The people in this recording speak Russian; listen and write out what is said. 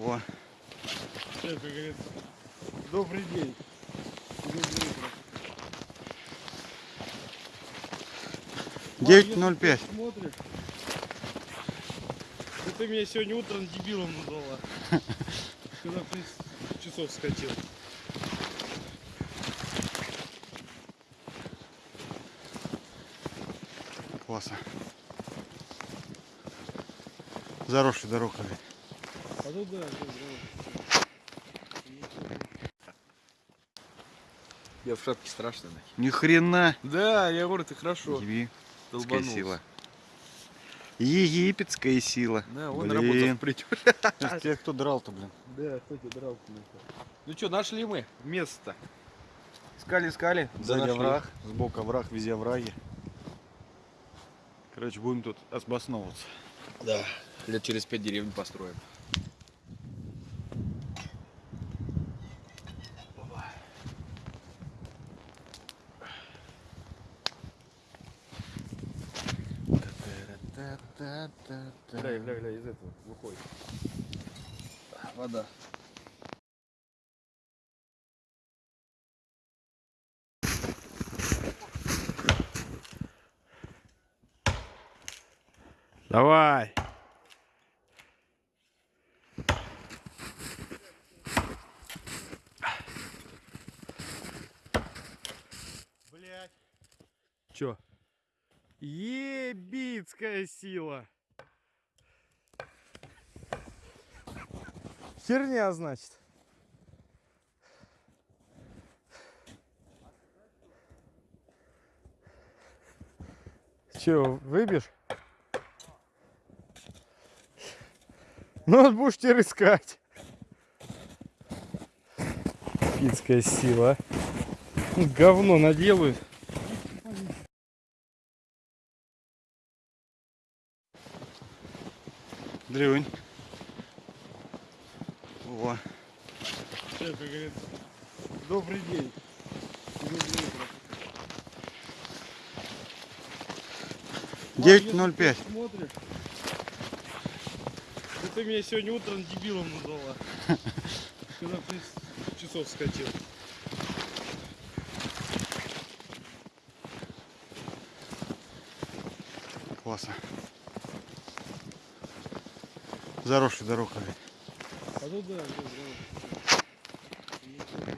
О, Все, как говорится, добрый день. Доброе утро. 9.05. Если Смотришь. Да ты меня сегодня утром дебилом назвала. Когда в 30 часов скатил. Классно. Заросший дорога. А ну да, да, да. Я в шапке страшно. нахер. Ни хрена. Да, я говорю, ты хорошо. Египетская сила. Египетская сила. Да, он Блин. работал. Это тебя кто драл-то, блин? Да, кто тебя дрался Ну что, нашли мы место? Искали, искали. Сзади овраг, сбоку овраг, везде овраги. Короче, будем тут обосновываться. Да. Лет через пять деревню построим. Гля, гля, гля, из этого выходит. Вода. Давай. Блять. Чё? Ебицкая сила. Херня, значит. Че, выбьешь? Ну, будешь теперь искать. Пицкая сила. Говно наделают. Дрюнь. О, Все, как говорится, добрый день. Утро. 9.05. Если Смотришь. Да ты меня сегодня утром дебилом назвала. Когда в 30 часов скатил. Классно заросший дорога. А ну да, да, да.